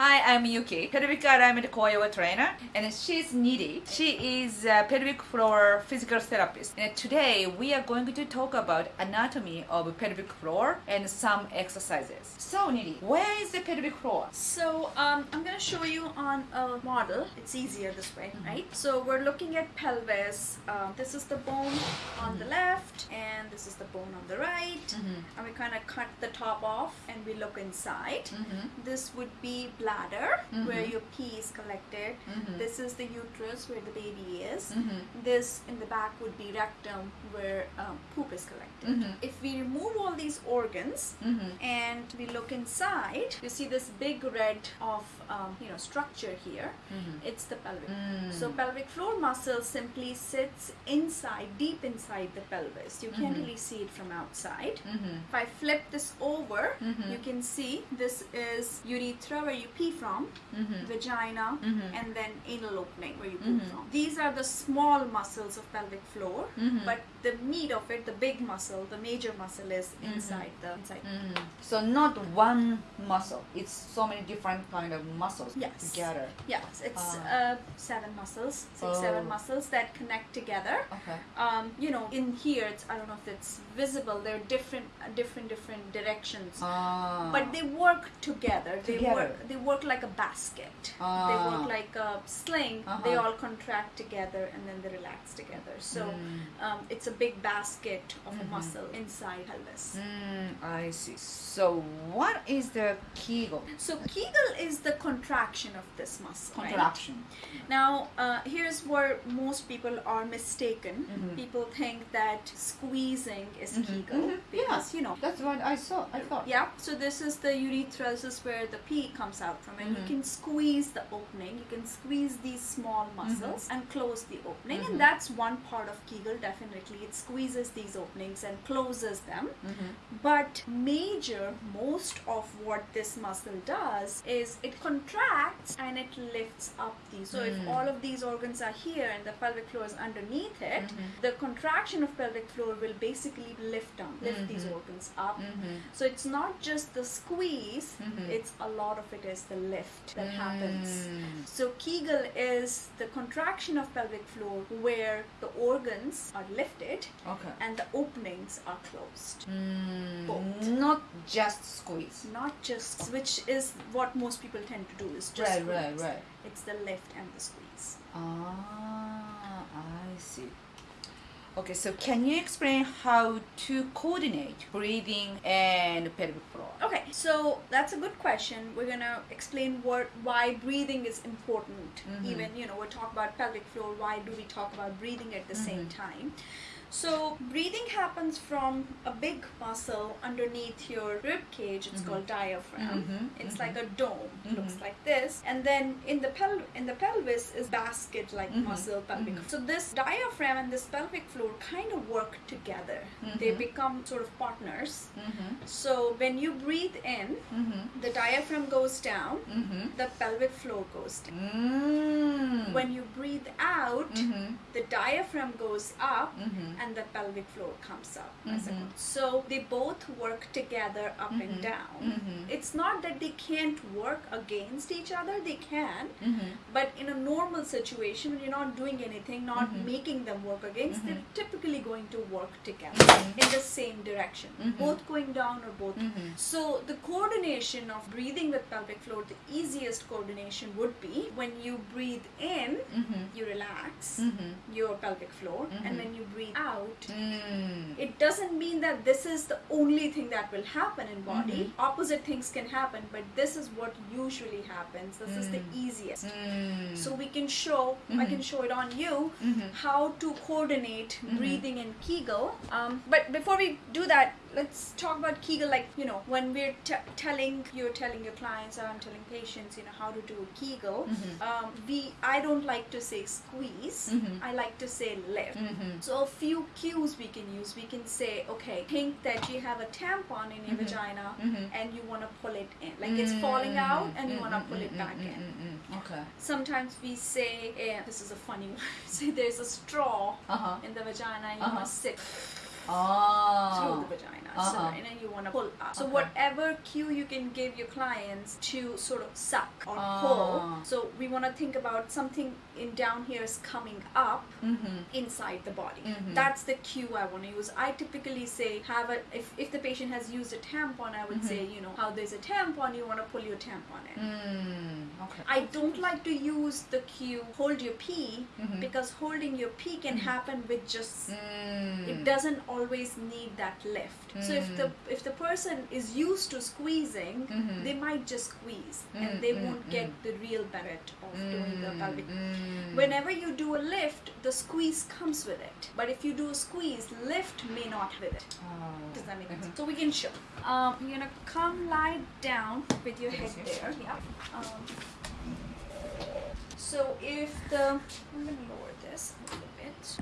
Hi, I'm Yuki, pelvic alignment yoga trainer, and she's Nidhi. She is a pelvic floor physical therapist. And today we are going to talk about anatomy of pelvic floor and some exercises. So Nidhi, where is the pelvic floor? So um, I'm going to show you on a model. It's easier this way, right? So we're looking at pelvis. Um, this is the bone on the left, and this is the bone on the right. And we kind of cut the top off, and we look inside. This would be bladder, mm-hmm. where your pee is collected. Mm-hmm. This is the uterus, where the baby is. Mm-hmm. This in the back would be rectum, where um, poop is collected. If we remove all these organs and we look inside, you see this big red of um, you know structure here. It's the pelvic. Mm. So pelvic floor muscle simply sits inside, deep inside the pelvis. You can't really see it from outside. If I flip this over, you can see this is urethra where you pee from, vagina, and then anal opening where you poop from. These are the small muscles of pelvic floor, but the meat of it, the big muscle, the major muscle is inside the inside. So not one muscle. It's so many different kind of muscles Yes. together. Yes, it's Ah. uh, seven muscles, seven muscles that connect together. Okay. Um, you know, in here, it's I don't know if it's visible. They're different, different, different directions. Ah. but they work together. They Together. work. They work like a basket. They Ah. work like a sling. They Uh-huh. all contract together and then they relax together. So Mm. um, it's a big basket of a muscle inside pelvis. Mm, I see. So what is the Kegel? So Kegel is the contraction of this muscle. right? Contraction. Now, uh, here's where most people are mistaken. Mhm. People think that squeezing is Mhm, Kegel mhm, because yeah. you know That's what I saw. I thought. Yeah, so this is the urethra, this is where the pee comes out from, and you Mhm. can squeeze the opening, you can squeeze these small muscles Mm-hmm. and close the opening, and that's one part of Kegel, definitely. It squeezes these openings and closes them. But major, most of what this muscle does is it contracts and it lifts up these. So if Mm. all of these organs are here and the pelvic floor is underneath it, the contraction of pelvic floor will basically lift them, lift these organs up. So it's not just the squeeze, it's a lot of it is the lift that happens. Mm. So Kegel is the contraction of pelvic floor where the organs are lifted Okay. and the openings are closed. Mm, Both. Not just squeeze. Not just which is what most people tend to do is just Right, squeeze. right, right. It's the lift and the squeeze. Ah, I see. Okay, so can you explain how to coordinate breathing and pelvic floor? So that's a good question. We're gonna explain what why breathing is important. Mhm. Even you know we talk about pelvic floor. Why do we talk about breathing at the same Mhm. time? So breathing happens from a big muscle underneath your rib cage. It's Mhm. called diaphragm. Mhm, It's mhm. like a dome. It looks Mhm. like this. And then in the pel in the pelvis is basket-like Mhm, muscle pelvic. mhm. So this diaphragm and this pelvic floor kind of work together. They become sort of partners. Mm-hmm. So when you breathe in, Mm-hmm. the diaphragm goes down, Mm-hmm. the pelvic floor goes down. Mm. When you breathe out, Mm-hmm. the diaphragm goes up Mm-hmm. And the pelvic floor comes up. as a Mhm. So they both work together up and Mhm. down. Mhm. It's not that they can't work against each other, they can. Mm-hmm. But in a normal situation, when you're not doing anything, not making them work against, they're typically going to work together in the same direction, both going down or both Mm-hmm. So the coordination of breathing with pelvic floor, the easiest coordination would be when you breathe in, Mm-hmm. you relax Mm-hmm. your pelvic floor, and when you breathe out, Mm. it doesn't mean that this is the only thing that will happen in body. Mhm. Opposite things can happen, but this is what usually happens. This is the Mm. easiest. Mm. So we can show, I Mhm. can show it on you, Mhm. how to coordinate Mhm. breathing and Kegel. Um, but before we do that, let's talk about Kegel. Like you know, when we're t- telling you're telling your clients or I'm telling patients, you know, how to do a Kegel. Mhm. Um, we I don't like to say squeeze. Mhm. I like to say lift. Mm-hmm. So a few cues we can use. We can say, okay, think that you have a tampon in your Mhm. vagina Mhm. and you want to pull it in, like it's falling out, and you want to pull it Mm, back mm, in. mm, mm, mm. Okay. Sometimes we say, eh, this is a funny one. say there's a straw Uh huh. in the vagina and you Uh-huh. want to sit Oh. through the vagina. So, Uh-huh. and then you want to pull up. So, Okay. whatever cue you can give your clients to sort of suck or Ah. pull. So, we want to think about something in down here is coming up Mm-hmm. inside the body. Mhm. That's the cue I want to use. I typically say have a if, if the patient has used a tampon, I would Mhm. say you know how there's a tampon, you want to pull your tampon in. Mm. Okay. I don't like to use the cue hold your pee Mhm. because holding your pee can Mhm. happen with just Mm. it doesn't always need that lift so if the if the person is used to squeezing Mhm. they might just squeeze Mm, and they mm, won't mm. get the real benefit of doing the Mm, pelvic mm. whenever you do a lift the squeeze comes with it but if you do a squeeze lift may not with it Oh. does that make sense? So we can show. Um, you're gonna come lie down with your head there. Yeah. Um, so if the I'm gonna lower this a little bit.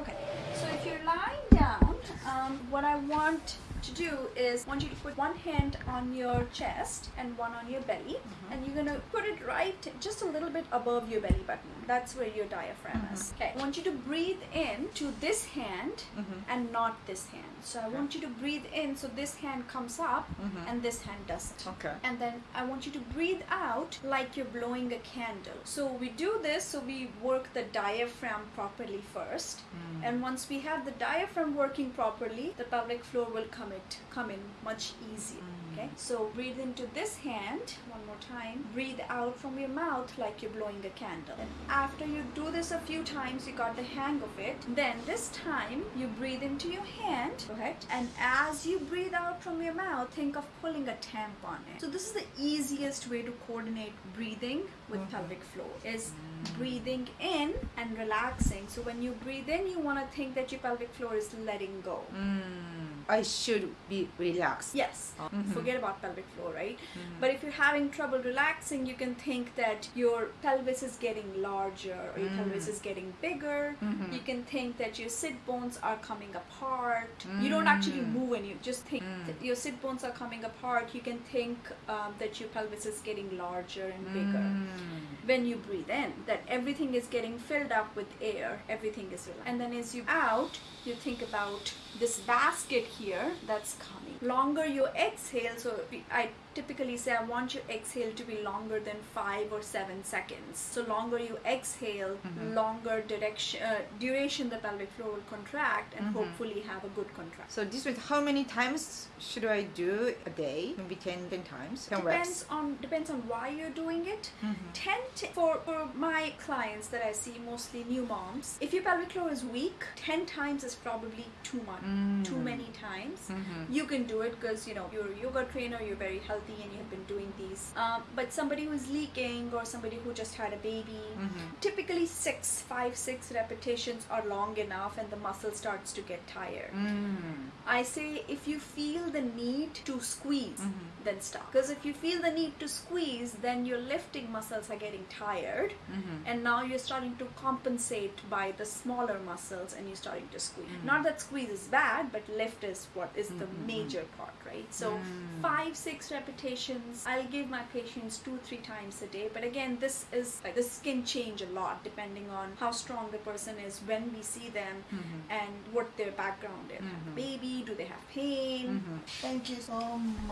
Okay. So if you're lying down, um, what I want to do is I want you to put one hand on your chest and one on your belly, Mhm. and you're gonna put it right just a little bit above your belly button. That's where your diaphragm is. Mhm. Okay. I want you to breathe in to this hand Mhm. and not this hand. So I Okay. want you to breathe in so this hand comes up Mhm. and this hand doesn't. Okay. And then I want you to breathe out like you're blowing a candle. So we do this so we work the diaphragm properly first. Mm. And once we have the diaphragm working properly, the pelvic floor will come it come in much easier. Mm. Okay. So breathe into this hand one more time. Breathe out from your mouth like you're blowing a candle. And after you do this a few times, you got the hang of it. Then this time you breathe into your hand, correct? And as you breathe out from your mouth, think of pulling a tampon in. So this is the easiest way to coordinate breathing with Mhm. pelvic floor is Mm. breathing in and relaxing. So when you breathe in, you want to think that your pelvic floor is letting go. Mm. I should be relaxed. Yes. Mhm. Forget about pelvic floor, right? Mhm. But if you're having trouble relaxing, you can think that your pelvis is getting larger or your Mm. pelvis is getting bigger. Mhm. You can think that your sit bones are coming apart. You don't actually Mm. move and you just think Mm. that your sit bones are coming apart. You can think um, that your pelvis is getting larger and bigger. Mm. When you breathe in, that everything is getting filled up with air, everything is relaxed. And then as you out, you think about this basket here that's coming. Longer you exhale, so I typically say I want your exhale to be longer than five or seven seconds. So longer you exhale, Mhm. longer direction uh, duration the pelvic floor will contract and Mhm. hopefully have a good contract. So this was how many times should I do a day? Maybe 10, 10 times. 10 Depends on depends on why you're doing it. Mhm. 10 t- for, for my clients that I see, mostly new moms, if your pelvic floor is weak, 10 times is probably too much, Mm. too many times. Mhm. You can do it because you know you're a yoga trainer, you're very healthy, and you have been doing these. Um, but somebody who is leaking or somebody who just had a baby, Mhm. typically six, five, six repetitions are long enough, and the muscle starts to get tired. Mm. I say if you feel the need to squeeze, Mhm. then stop. Because if you feel the need to squeeze, then your lifting muscles are getting tired, Mhm. and now you're starting to compensate by the smaller muscles and you're starting to squeeze. Mm. Not that squeeze is bad, but lift is what is the Mhm. Major part, right? So Mm. five, six repetitions. I'll give my patients two, three times a day. But again, this is like this can change a lot depending on how strong the person is when we see them Mhm. and what their background is. Mhm. Baby, do they have pain? Mhm. Thank you so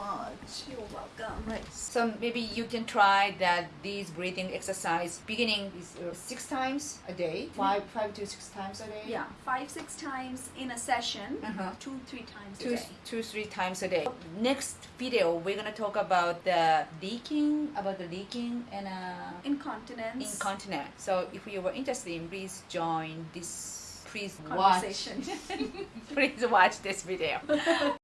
much. You're welcome. Right. So maybe you can try that these breathing exercise beginning is uh, six times a day, five five to six times a day. Yeah, five, six times in a session, Uh-huh. two, three times Two, a day. two, three times a day. Next video, we're gonna talk about the leaking, about the leaking and uh, Incontinence. incontinence. So if you were interested, in, please join this. Please watch. Please watch this video.